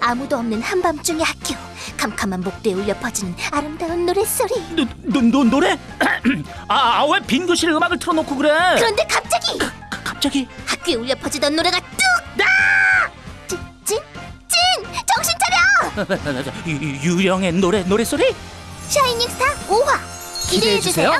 아무도 없는 한밤중의 학교 캄캄한 복도에 울려 퍼지는 아름다운 노랫소리 노, 노, 노, 노래? 아, 아, 왜 빈 교실 음악을 틀어놓고 그래? 그런데 갑자기 가- 갑자기 학교에 울려 퍼지던 노래가 뚝! 아! 찐! 찐! 찐! 정신 차려! 유, 유령의 노래 노래소리? 샤이닝 스타 5화 기대해주세요